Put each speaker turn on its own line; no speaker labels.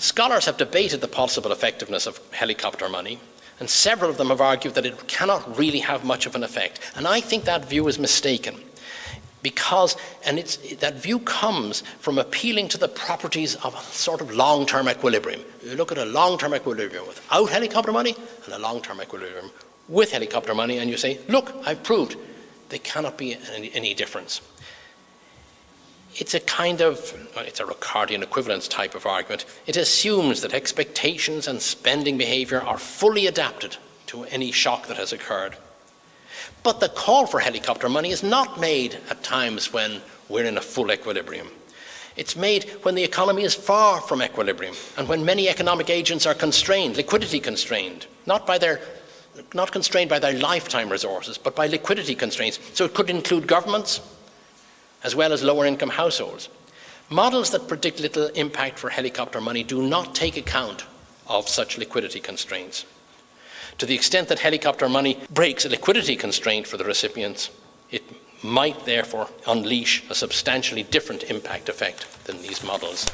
Scholars have debated the possible effectiveness of helicopter money, and several of them have argued that it cannot really have much of an effect. And I think that view is mistaken because and that view comes from appealing to the properties of a sort of long-term equilibrium. You look at a long-term equilibrium without helicopter money and a long-term equilibrium with helicopter money and you say, look, I've proved there cannot be any, any difference. It's a kind of, well, it's a Ricardian equivalence type of argument. It assumes that expectations and spending behavior are fully adapted to any shock that has occurred. But the call for helicopter money is not made at times when we're in a full equilibrium. It's made when the economy is far from equilibrium and when many economic agents are constrained, liquidity constrained, not by their not constrained by their lifetime resources, but by liquidity constraints. So it could include governments as well as lower income households. Models that predict little impact for helicopter money do not take account of such liquidity constraints. To the extent that helicopter money breaks a liquidity constraint for the recipients, it might therefore unleash a substantially different impact effect than these models